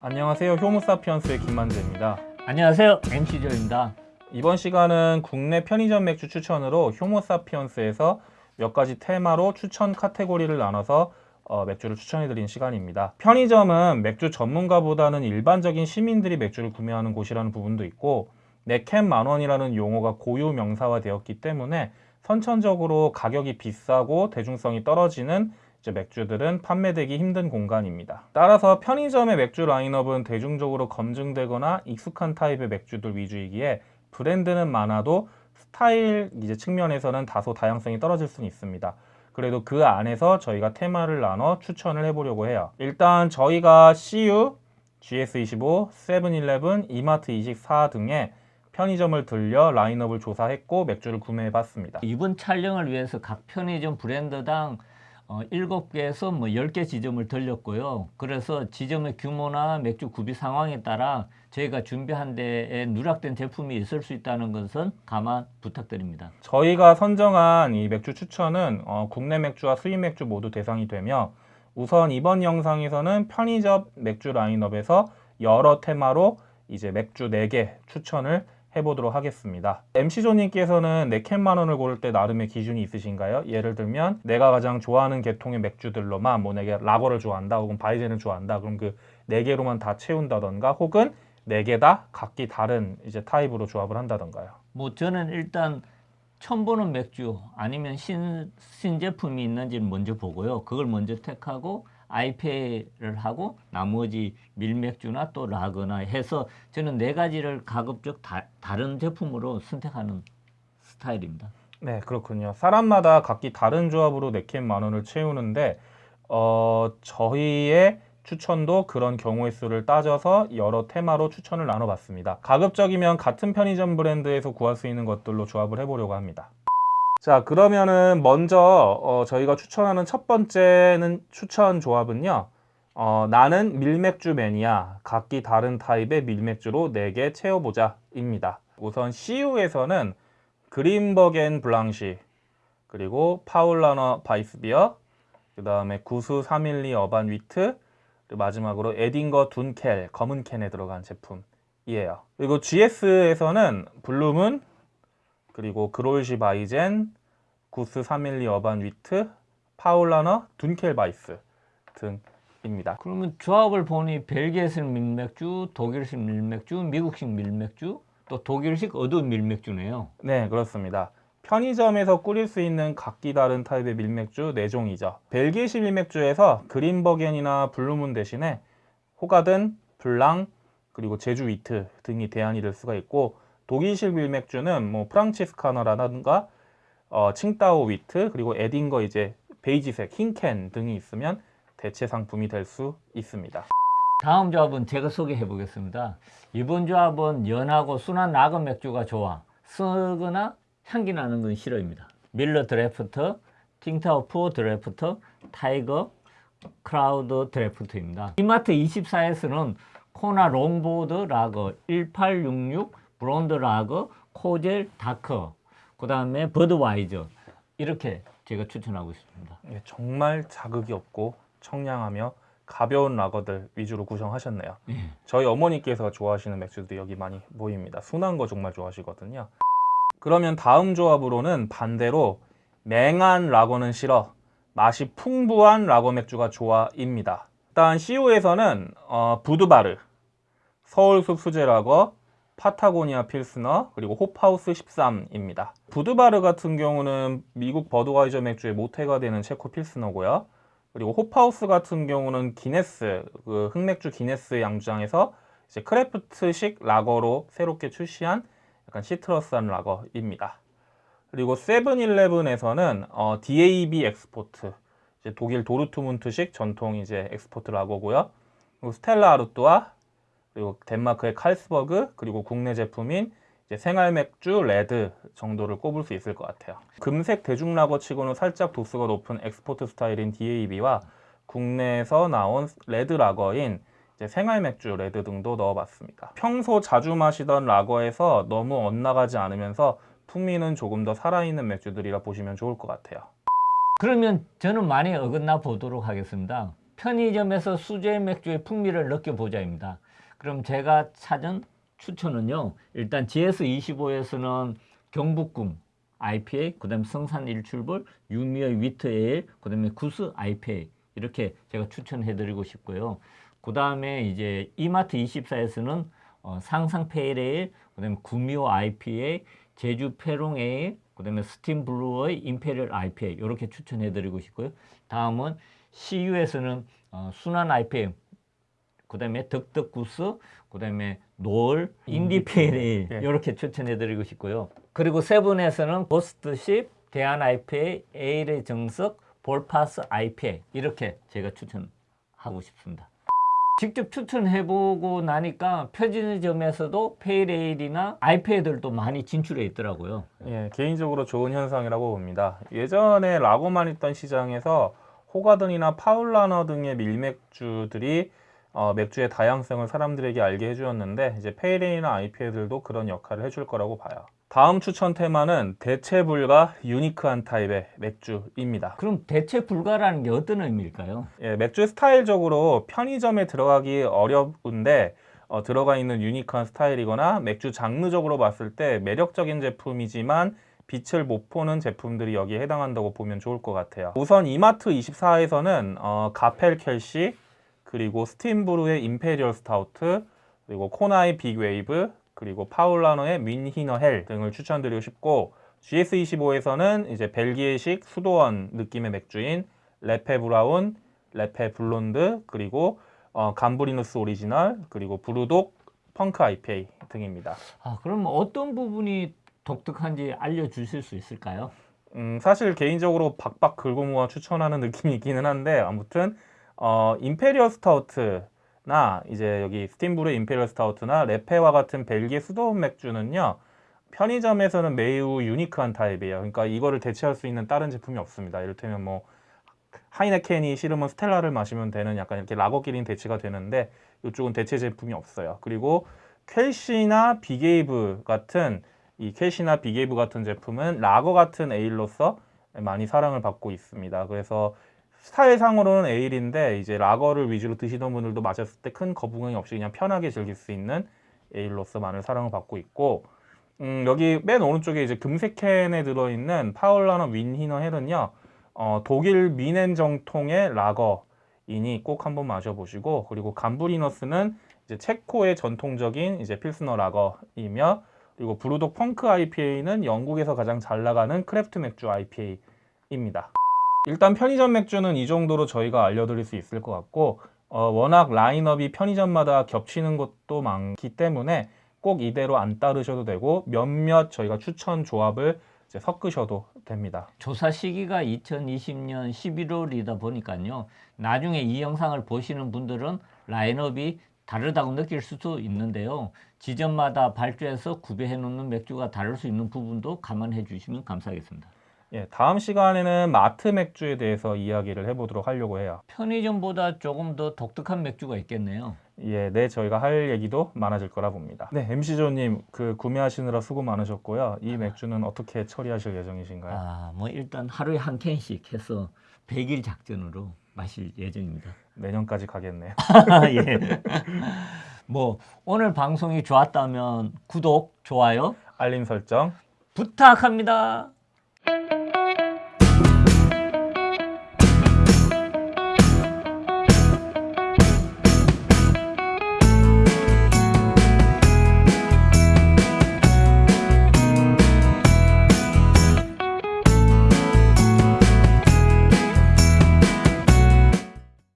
안녕하세요. 효모사피언스의 김만재입니다. 안녕하세요 MC조입니다 이번 시간은 국내 편의점 맥주 추천으로 효모사피언스에서 몇 가지 테마로 추천 카테고리를 나눠서 어, 맥주를 추천해드린 시간입니다. 편의점은 맥주 전문가보다는 일반적인 시민들이 맥주를 구매하는 곳이라는 부분도 있고 내캔 만원이라는 용어가 고유 명사화되었기 때문에 선천적으로 가격이 비싸고 대중성이 떨어지는 이제 맥주들은 판매되기 힘든 공간입니다. 따라서 편의점의 맥주 라인업은 대중적으로 검증되거나 익숙한 타입의 맥주들 위주이기에 브랜드는 많아도 스타일 이제 측면에서는 다소 다양성이 떨어질 수는 있습니다. 그래도 그 안에서 저희가 테마를 나눠 추천을 해보려고 해요. 일단 저희가 CU, GS25, 세븐일레븐, 이마트24 등의 편의점을 들려 라인업을 조사했고 맥주를 구매해봤습니다. 이번 촬영을 위해서 각 편의점 브랜드당 어, 7개에서 뭐 10개 지점을 들렸고요. 그래서 지점의 규모나 맥주 구비 상황에 따라 저희가 준비한 데에 누락된 제품이 있을 수 있다는 것은 감안 부탁드립니다. 저희가 선정한 이 맥주 추천은 어, 국내 맥주와 수입 맥주 모두 대상이 되며 우선 이번 영상에서는 편의점 맥주 라인업에서 여러 테마로 이제 맥주 4개 추천을 해보도록 하겠습니다. MC조님께서는 네캔 만원을 고를 때 나름의 기준이 있으신가요? 예를 들면 내가 가장 좋아하는 계통의 맥주들로만 뭐 내가 라거를 좋아한다 혹은 바이젠을 좋아한다 그럼 그 네 개로만 다 채운다던가 혹은 네 개 다 각기 다른 이제 타입으로 조합을 한다던가요. 뭐 저는 일단 처음 보는 맥주 아니면 신, 신제품이 있는지를 먼저 보고요 그걸 먼저 택하고 IPA를 하고 나머지 밀맥주나 또 라거나 해서 저는 네 가지를 가급적 다, 다른 제품으로 선택하는 스타일입니다. 네 그렇군요. 사람마다 각기 다른 조합으로 네캔 만원을 채우는데 어, 저희의 추천도 그런 경우의 수를 따져서 여러 테마로 추천을 나눠봤습니다. 가급적이면 같은 편의점 브랜드에서 구할 수 있는 것들로 조합을 해보려고 합니다. 자 그러면은 먼저 어, 저희가 추천하는 첫 번째는 추천 조합은요. 어, 나는 밀맥주 매니아 각기 다른 타입의 밀맥주로 4개 채워보자 입니다. 우선 CU에서는 그린버겐 블랑시 그리고 파울라너 바이스비어 그 다음에 구스 312 어반 위트 마지막으로 에딩거 둔켈 검은 캔에 들어간 제품이에요. 그리고 GS에서는 블루문 그리고 그롤시 바이젠, 구스 312 어반 위트, 파울라너, 둔켈 바이스 등입니다. 그러면 조합을 보니 벨기에식 밀맥주, 독일식 밀맥주, 미국식 밀맥주, 또 독일식 어두운 밀맥주네요. 네, 그렇습니다. 편의점에서 꾸릴 수 있는 각기 다른 타입의 밀맥주 4종이죠. 벨기에식 밀맥주에서 그림버겐이나 블루문 대신에 호가든, 블랑, 그리고 제주 위트 등이 대안이 될 수가 있고 독일식 밀맥주는 뭐 프랑치스카너라든가 어, 칭따오 위트 그리고 에딩거 이제 베이지색 흰캔 등이 있으면 대체 상품이 될 수 있습니다. 다음 조합은 제가 소개해 보겠습니다. 이번 조합은 연하고 순한 라거 맥주가 좋아. 쓰거나 향기 나는 건 싫어입니다. 밀러 드래프트, 칭타오 퓨어 드래프트, 타이거, 클라우드 드래프트입니다. 이마트 24에서는 코나 롱보드 라거 1866 블론드 라거, 코젤, 다크, 그 다음에 버드와이저 이렇게 제가 추천하고 있습니다. 예, 정말 자극이 없고 청량하며 가벼운 라거들 위주로 구성하셨네요. 예. 저희 어머니께서 좋아하시는 맥주들이 여기 많이 보입니다. 순한 거 정말 좋아하시거든요. 그러면 다음 조합으로는 반대로 맹한 라거는 싫어 맛이 풍부한 라거 맥주가 좋아입니다. 일단 CO에서는 어, 부드바르, 서울숲 수제 라거, 파타고니아 필스너 그리고 홉하우스 13입니다. 부드바르 같은 경우는 미국 버드와이저 맥주의 모태가 되는 체코 필스너고요. 그리고 홉하우스 같은 경우는 기네스 그 흑맥주 기네스 양주장에서 이제 craft식 라거로 새롭게 출시한 약간 citrus한 라거입니다. 그리고 세븐일레븐에서는 어, DAB export 독일 도르트문트식 전통 이제 export 라거고요. 그리고 스텔라 아르뚜아 그리고 덴마크의 칼스버그 그리고 국내 제품인 생활 맥주 레드 정도를 꼽을 수 있을 것 같아요. 금색 대중라거 치고는 살짝 도수가 높은 export 스타일인 DAB와 국내에서 나온 red 라거인 생활 맥주 레드 등도 넣어봤습니다. 평소 자주 마시던 라거에서 너무 엇나가지 않으면서 풍미는 조금 더 살아있는 맥주들이라 보시면 좋을 것 같아요. 그러면 저는 많이 어긋나 보도록 하겠습니다. 편의점에서 수제 맥주의 풍미를 느껴보자입니다. 그럼 제가 찾은 추천은요. 일단 GS25에서는 경복궁 IPA, 그 다음 성산 일출봉, 유미의 위트 에일, 그 다음에 구스 IPA 이렇게 제가 추천해드리고 싶고요. 그 다음에 이제 이마트 24에서는 어, 상상 페일 에일, 그 다음에 구미호 IPA, 제주 펠롱 에일, 그 다음에 스팀브루의 임페리얼 IPA 이렇게 추천해드리고 싶고요. 다음은 CU에서는 어, 순한 IPA, 그 다음에 덕덕구스, 그 다음에 노을, 인디페일 예. 이렇게 추천해드리고 싶고요. 그리고 세븐에서는 고스트십, 대한 IPA, 에일의 정석, 볼파스 IPA 이렇게 제가 추천하고 싶습니다. 직접 추천해보고 나니까 편의점에서도 pale ale이나 IPA들도 많이 진출해 있더라고요. 예, 개인적으로 좋은 현상이라고 봅니다. 예전에 라거만 있던 시장에서 호가든이나 파울라너 등의 밀맥주들이 어, 맥주의 다양성을 사람들에게 알게 해주었는데 이제 pale ale이나 IPA들도 그런 역할을 해줄 거라고 봐요. 다음 추천 테마는 대체 불가 unique한 타입의 맥주입니다. 그럼 대체 불가라는 게 어떤 의미일까요? 예, 맥주 스타일적으로 편의점에 들어가기 어려운데 어, 들어가 있는 unique한 스타일이거나 맥주 장르적으로 봤을 때 매력적인 제품이지만 빛을 못 보는 제품들이 여기에 해당한다고 보면 좋을 것 같아요. 우선 이마트 24에서는 어, 가펠 쾰쉬 그리고 스팀브루의 임페리얼 스타우트 그리고 코나의 빅웨이브 그리고 파울라너 뮌히너 헬 등을 추천드리고 싶고 GS25에서는 이제 벨기에식 수도원 느낌의 맥주인 레페 브라운, 레페 블론드 그리고 어, 감브리누스 오리지널 그리고 브루독 펑크 IPA 등입니다. 아, 그럼 어떤 부분이 독특한지 알려주실 수 있을까요? 음, 사실 개인적으로 박박 긁고 모아 추천하는 느낌이 있기는 한데 아무튼 어, 임페리얼 스타우트나 이제 여기 스팀브루의 임페리얼 스타우트나 레페와 같은 벨기에 수도원 맥주는요 편의점에서는 매우 unique한 타입이에요. 그러니까 이거를 대체할 수 있는 다른 제품이 없습니다. 이를테면 뭐 하이네켄이 싫으면 스텔라를 마시면 되는 약간 이렇게 라거끼리는 대체가 되는데 이쪽은 대체 제품이 없어요. 그리고 쾰쉬나 빅웨이브 같은 이 쾰쉬나 빅웨이브 같은 제품은 라거 같은 에일로서 많이 사랑을 받고 있습니다. 그래서 스타일상으로는 에일인데 이제 라거를 위주로 드시던 분들도 마셨을 때 큰 거부감이 없이 그냥 편하게 즐길 수 있는 에일로서 많은 사랑을 받고 있고 음, 여기 맨 오른쪽에 이제 금색 캔에 들어있는 파울라너 뮌히너 헬은요 어, 독일 뮌헨 정통의 라거이니 꼭 한번 마셔보시고 그리고 감브리누스는 이제 체코의 전통적인 이제 필스너 라거이며 그리고 브루독 펑크 IPA는 영국에서 가장 잘 나가는 craft 맥주 IPA입니다. 일단 편의점 맥주는 이 정도로 저희가 알려드릴 수 있을 것 같고 어, 워낙 라인업이 편의점마다 겹치는 것도 많기 때문에 꼭 이대로 안 따르셔도 되고 몇몇 저희가 추천 조합을 섞으셔도 됩니다. 조사 시기가 2020년 11월이다 보니까요. 나중에 이 영상을 보시는 분들은 라인업이 다르다고 느낄 수도 있는데요. 지점마다 발주해서 구비해 놓는 맥주가 다를 수 있는 부분도 감안해 주시면 감사하겠습니다. 예, 다음 시간에는 마트 맥주에 대해서 이야기를 해보도록 하려고 해요. 편의점보다 조금 더 독특한 맥주가 있겠네요. 예, 네, 저희가 할 얘기도 많아질 거라 봅니다. 네, MC조님, 그 구매하시느라 수고 많으셨고요. 이 맥주는 어떻게 처리하실 예정이신가요? 아, 뭐 일단 하루에 한 캔씩 해서 100일 작전으로 마실 예정입니다. 내년까지 가겠네요. 예. 뭐 오늘 방송이 좋았다면 구독, 좋아요 알림 설정 부탁합니다.